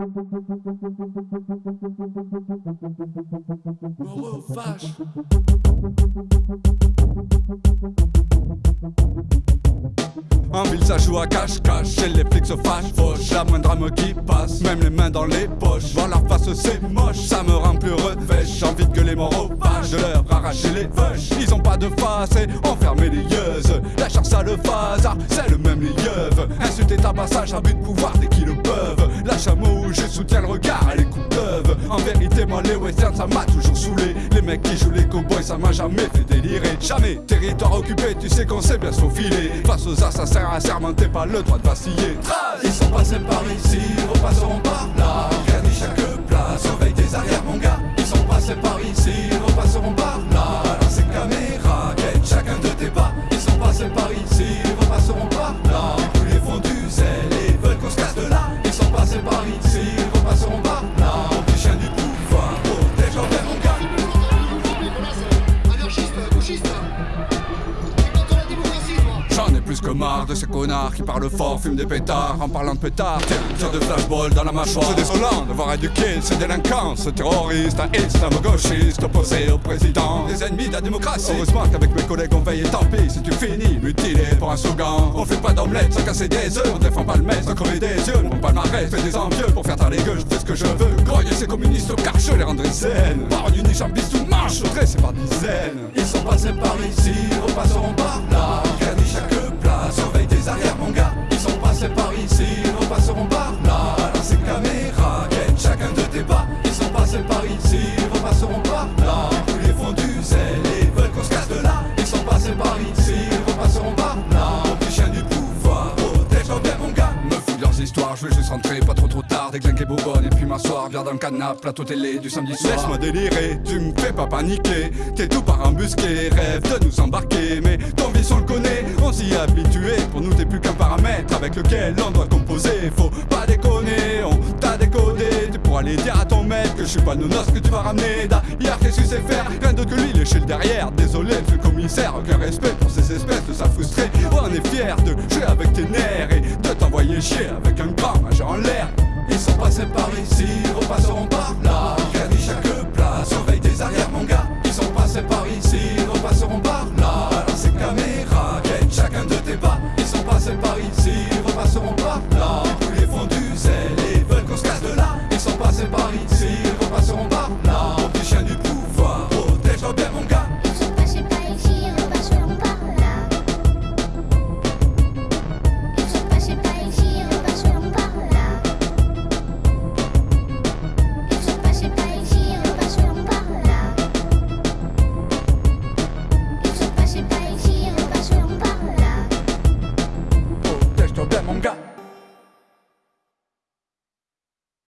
En ville ça joue à cache-cache, chez les flics se fâchent, fauche La moindre âme qui passe, même les mains dans les poches. Voir leur face c'est moche, ça me rend plus revêche. J'ai envie gueuler mon vaches, de leur arracher les vaches. Ils ont pas de face et enfermer les yeux. La chair ça le phasard, c'est le même les yeux Insulter ta passage à but de pouvoir dès qu'ils le peuvent. La chameau, je soutiens le regard et les coups En vérité moi les westerns ça m'a toujours saoulé. Les mecs qui jouent les cowboys ça m'a jamais fait délirer. Jamais. Territoire occupé, tu sais qu'on sait bien se faufiler Face aux assassins assermentés, pas le droit de vaciller. Ils sont passés par ici, repasseront par là plus que marre de ces connards qui parlent fort, fument des pétards en parlant de pétards. Tiens, tire de flashball dans la mâchoire. C'est désolant de voir éduquer ces délinquants, ce terroriste, un islamo-gauchiste opposé au président. Des ennemis de la démocratie. Heureusement qu'avec mes collègues on veille et tant pis si tu finis mutilé pour un slogan. On fait pas d'omelette sans casser des œufs, on défend pas le maître sans crever des yeux. On pas le fait des envieux pour faire taire les gueules, je fais ce que je veux. Groyer ces communistes au je les rendrai saines. Par une unique jambiste tout marche, dressé par dizaines. Ils sont passés par ici, repasseront je vais juste rentrer pas trop trop tard Déglinguer Bourbonne et puis m'asseoir Bien dans le canapé, plateau télé du samedi soir. Laisse-moi délirer, tu me fais pas paniquer T'es tout par embusqué, rêve de nous embarquer Mais ton vice on le connaît, on s'y est habitué Pour nous t'es plus qu'un paramètre avec lequel on doit composer. Faut pas déconner, on t'a décodé Tu pourras aller dire à ton maître que je suis pas le nonos que tu vas ramener. D'ailleurs qu'est-ce que sais faire, rien d'autre que lui lécher le derrière. Désolé le commissaire, aucun respect pour ces espèces de Oh, on est fier de jouer avec tes nerfs Et de t'envoyer chier avec sont passés par